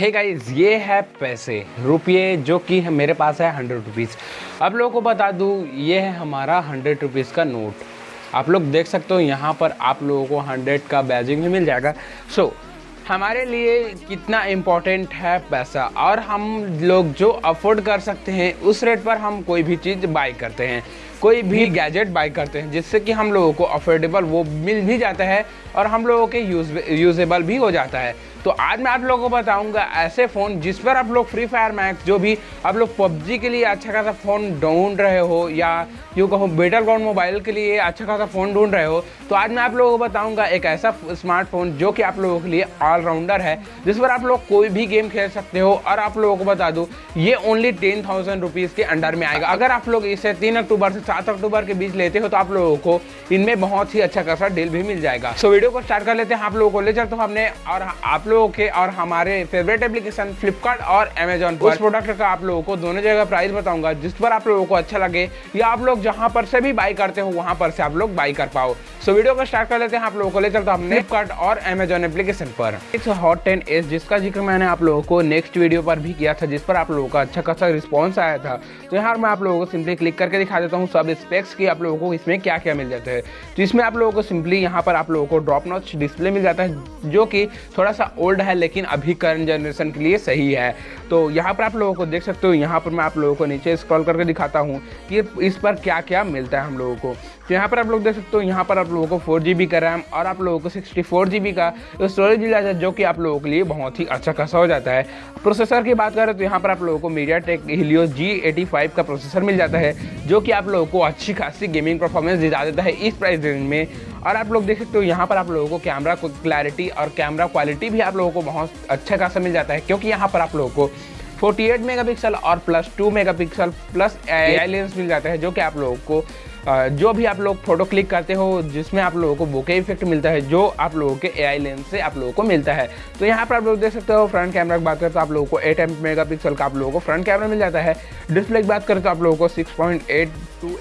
Hey guys ये है पैसे रुपये जो कि मेरे पास है हंड्रेड रुपीज़ अब लोगों को बता दूँ ये है हमारा हंड्रेड रुपीज़ का नोट आप लोग देख सकते हो यहाँ पर आप लोगों को हंड्रेड का बैजिंग भी मिल जाएगा. सो so, हमारे लिए कितना इम्पोर्टेंट है पैसा? और हम लोग जो अफोर्ड कर सकते हैं उस रेट पर हम कोई भी चीज़ बाई करते हैं. कोई भी गैजेट बाई करते हैं जिससे कि हम लोगों को अफोर्डेबल वो मिल भी जाता है और हम लोगों के यूज़ यूजेबल भी हो जाता है। तो आज मैं आप लोगों को बताऊँगा ऐसे फ़ोन जिस पर आप लोग फ्री फायर मैक्स जो भी आप लोग पबजी के लिए अच्छा खासा फ़ोन ढूंढ रहे हो या यूँ कहो बेटर ग्राउंड मोबाइल के लिए अच्छा खासा फ़ोन ढूंढ रहे हो तो आज मैं आप लोगों को बताऊँगा एक ऐसा स्मार्टफ़ोन जो कि आप लोगों के लिए ऑलराउंडर है जिस पर आप लोग कोई भी गेम खेल सकते हो और आप लोगों को बता दूँ ये ओनली टेन थाउज़ेंड रुपीज़ के अंडर में आएगा। अगर आप लोग इसे तीन अक्टूबर से सात अक्टूबर के बीच लेते हो तो आप लोगों को इनमें बहुत ही अच्छा खासा डील भी मिल जाएगा। सो वीडियो को स्टार्ट कर लेते हैं। आप लोगों को ले चलते हो हमने और आप लोगों के और हमारे फेवरेट एप्लीकेशन फ्लिपकार्ट और अमेजोन पर। प्रोडक्ट का आप लोगों को दोनों जगह प्राइस बताऊँगा, जिस पर आप लोगों को अच्छा लगे या आप लोग जहाँ पर से भी बाई करते हो, वहाँ पर से आप लोग बाई कर पाओ। सो वीडियो को स्टार्ट कर लेते हैं। आप लोगों को ले चलते हमने फ्लिपकार्ट और अमेजोन एप्लीकेशन पर। इस हॉट टेन एस जिसका ज़िक्र मैंने आप लोगों को नेक्स्ट वीडियो पर भी किया था, जिस पर आप लोगों का अच्छा खासा रिस्पॉन्स आया था। तो यहाँ मैं आप लोगों को सिंपली क्लिक करके दिखा देता हूँ। सब स्पेक्स की आप लोगों को इसमें क्या क्या मिल जाता है। तो इसमें आप लोगों को सिंपली यहाँ पर आप लोगों को ड्रॉप नॉच डिस्प्ले मिल जाता है, जो कि थोड़ा सा ओल्ड है, लेकिन अभी करंट जनरेशन के लिए सही है। तो यहाँ पर आप लोगों को देख सकते हो, यहाँ पर मैं आप लोगों को नीचे स्क्रॉल करके दिखाता हूँ कि इस पर क्या क्या मिलता है हम लोगों को। तो यहाँ पर आप लोग देख सकते हो, यहाँ पर आप लोगों को फोर जी बी का रैम और आप लोगों को सिक्सटी फोर जी बी का स्टोरेज मिल जाता है, जो कि आप लोगों के लिए बहुत ही अच्छा खासा हो जाता है। प्रोसेसर की बात करें तो यहाँ पर आप लोगों को MediaTek Helio G eighty five का प्रोसेसर मिल जाता है, जो कि आप लोगों को अच्छी खासी गेमिंग परफॉर्मेंस दिला देता है इस प्राइस रेंज में। और आप लोग देख सकते हो, यहाँ पर आप लोगों को कैमरा क्लैरिटी और कैमरा क्वालिटी भी आप लोगों को बहुत अच्छा खासा मिल जाता है, क्योंकि यहाँ पर आप लोगों को 48 मेगापिक्सल और plus 2 megapixel plus AI lens मिल जाता है, जो कि आप लोगों को जो भी आप लोग फ़ोटो क्लिक करते हो, जिसमें आप लोगों को बोके इफ़ेक्ट मिलता है, जो आप लोगों के एआई लेंस से आप लोगों को मिलता है। तो यहाँ पर आप लोग देख सकते हो फ्रंट कैमरा की बात करें तो आप लोगों को एट एम मेगा का आप लोगों को फ्रंट कैमरा मिल जाता है। डिस्प्ले की बात करें तो आप लोगों को सिक्स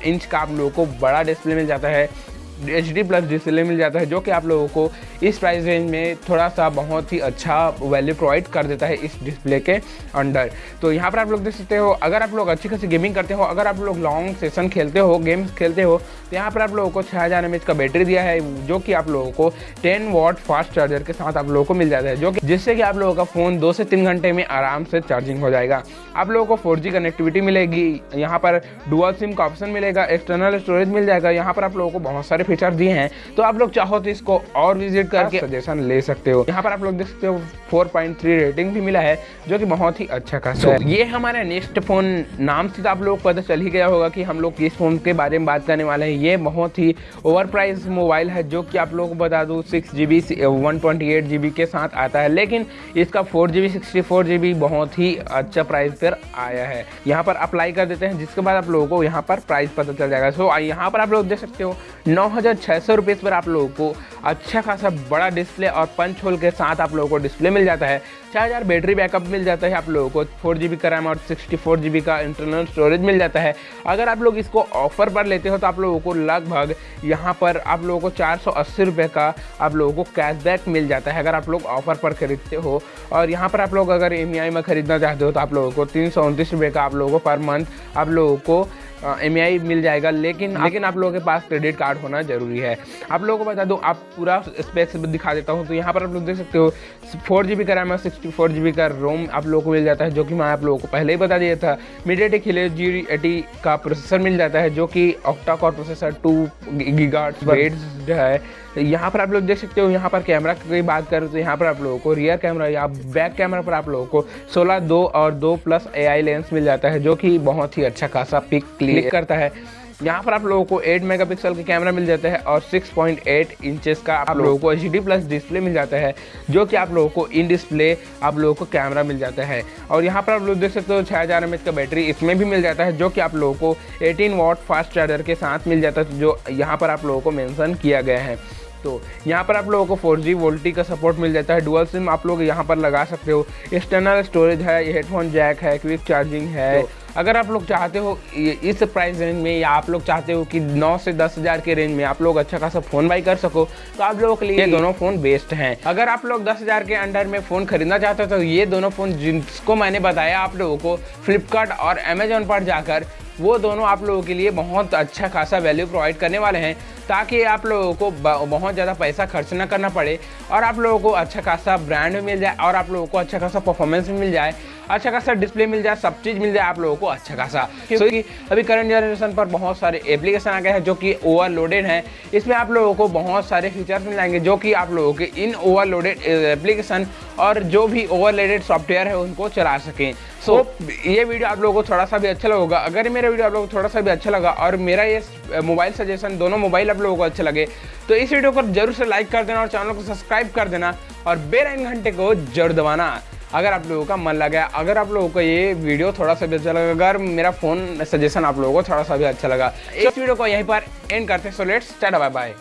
इंच का आप लोगों को बड़ा डिस्प्ले मिल जाता है। एच डी प्लस डिस्प्ले मिल जाता है, जो कि आप लोगों को इस प्राइस रेंज में थोड़ा सा बहुत ही अच्छा वैल्यू प्रोवाइड कर देता है इस डिस्प्ले के अंडर तो यहाँ पर आप लोग देख सकते हो, अगर आप लोग अच्छी खासी गेमिंग करते हो, अगर आप लोग लॉन्ग सेशन खेलते हो गेम्स खेलते हो तो यहाँ पर आप लोगों को छः हज़ार का बैटरी दिया है, जो कि आप लोगों को टेन वॉट फास्ट चार्जर के साथ आप लोगों को मिल जाता है, जो कि जिससे कि आप लोगों का फ़ोन दो से तीन घंटे में आराम से चार्जिंग हो जाएगा। आप लोगों को फोर कनेक्टिविटी मिलेगी, यहाँ पर डुअल सिम का ऑप्शन मिलेगा एक्सटर्नल स्टोरेज मिल जाएगा, यहाँ पर आप लोगों को बहुत सारे फीचर दिए हैं तो आप लोग चाहो तो इसको और विज़िट करके सजेशन ले सकते हो। यहाँ पर आप लोग देख सकते हो 4.3 रेटिंग भी मिला है जो कि बहुत ही अच्छा खासा है। ये हमारा नेक्स्ट फ़ोन नाम से तो आप लोग पता चल ही गया होगा कि हम लोग किस फ़ोन के बारे में बात करने वाले हैं। ये बहुत ही ओवर प्राइस मोबाइल है जो कि आप लोगों को बता दूँ सिक्स जी बी के साथ आता है। लेकिन इसका फोर जी बी बहुत ही अच्छा प्राइस पर आया है। यहाँ पर अप्लाई कर देते हैं जिसके बाद आप लोगों को यहाँ पर प्राइस पता चल जाएगा। सो यहाँ पर आप लोग देख सकते हो नौ हज़ार छः सौ रुपये पर आप लोगों को अच्छा खासा बड़ा डिस्प्ले और पंच होल के साथ आप लोगों को डिस्प्ले मिल जाता है। छः हज़ार बैटरी बैकअप मिल जाता है आप लोगों को फोर जी का रैम और सिक्सटी फोर जी का इंटरनल स्टोरेज मिल जाता है। अगर आप लोग इसको ऑफ़र पर लेते हो तो आप लोगों को लगभग यहाँ पर आप लोगों को चार सौ अस्सी रुपये का आप लोगों को कैशबैक मिल जाता है अगर आप लोग ऑफ़र पर खरीदते हो। और यहाँ पर आप लोग अगर ई e में खरीदना चाहते हो तो आप लोगों को तीन सौ उनतीस रुपये का आप लोगों को पर मंथ आप लोगों को एम मिल जाएगा लेकिन लेकिन आप लोगों के पास क्रेडिट कार्ड होना ज़रूरी है। आप लोगों को बता दो आप पूरा स्पेक्स दिखा देता हूँ तो यहाँ पर आप लोग देख सकते हो फोर जी बी का RAM sixty four G B का रोम आप लोगों को मिल जाता है जो कि मैं आप लोगों को पहले ही बता दिया था। मीडियाटेक खिले जी एटी का प्रोसेसर मिल जाता है जो कि octa core processor two giga है। यहाँ पर आप लोग देख सकते हो यहाँ पर कैमरा की बात करें तो यहाँ पर आप लोगों को रियर कैमरा या बैक कैमरा पर आप लोगों को 16 दो और दो प्लस एआई लेंस मिल जाता है जो कि बहुत ही अच्छा खासा पिक क्लिक करता है। यहाँ पर आप लोगों को 8 मेगापिक्सल का कैमरा मिल जाता है और 6.8 इंचेस का आप लोगों को एच प्लस डिस्प्ले मिल जाता है जो कि आप लोगों को इन डिस्प्ले आप लोगों को कैमरा मिल जाता है। और यहाँ पर आप लोग देख सकते हो छः हज़ार एम का बैटरी इसमें भी मिल जाता है जो कि आप लोगों को 18 वॉट फास्ट चार्जर के साथ मिल जाता है जो यहाँ पर आप लोगों को मैंसन किया गया है। तो यहाँ पर आप लोगों को फोर जी वोल्टी का सपोर्ट मिल जाता है डुअल सिम आप लोग यहाँ पर लगा सकते हो। एक्सटर्नल स्टोरेज है हेडफोन जैक है क्विक चार्जिंग है तो अगर आप लोग चाहते हो इस प्राइस रेंज में या आप लोग चाहते हो कि 9 से दस हज़ार के रेंज में आप लोग अच्छा खासा फ़ोन बाई कर सको तो आप लोगों के लिए ये दोनों फ़ोन बेस्ट हैं। अगर आप लोग दस हज़ार के अंडर में फ़ोन खरीदना चाहते हो तो ये दोनों फ़ोन जिसको मैंने बताया आप लोगों को फ्लिपकार्ट और अमेजोन पर जाकर वो दोनों आप लोगों के लिए बहुत अच्छा खासा वैल्यू प्रोवाइड करने वाले हैं ताकि आप लोगों को बहुत ज़्यादा पैसा खर्च ना करना पड़े और आप लोगों को अच्छा खासा ब्रांड भी मिल जाए और आप लोगों को अच्छा खासा परफॉर्मेंस भी मिल जाए अच्छा खासा डिस्प्ले मिल जाए सब चीज़ मिल जाए आप लोगों को अच्छा खासा। क्योंकि अभी करंट जनरेशन पर बहुत सारे एप्लीकेशन आ गए हैं जो कि ओवरलोडेड हैं। इसमें आप लोगों को बहुत सारे फीचर्स मिल जाएँगे जो कि आप लोगों के इन ओवरलोडेड एप्लीकेशन और जो भी ओवरलोडेड सॉफ्टवेयर है उनको चला सकें। सो so, ये वीडियो आप लोगों को थोड़ा सा भी अच्छा लगेगा। अगर मेरा वीडियो आप लोगों को थोड़ा सा भी अच्छा लगा और मेरा ये मोबाइल सजेशन दोनों मोबाइल आप लोगों को अच्छे लगे तो इस वीडियो को ज़रूर से लाइक कर देना और चैनल को सब्सक्राइब कर देना और बेल घंटे को ज़रूर दबाना। अगर आप लोगों का मन लगा अगर आप लोगों को ये वीडियो थोड़ा सा भी अच्छा लगा अगर मेरा फ़ोन सजेशन आप लोगों को थोड़ा सा भी अच्छा लगा इस वीडियो को यहीं पर एंड करते so let's tata bye bye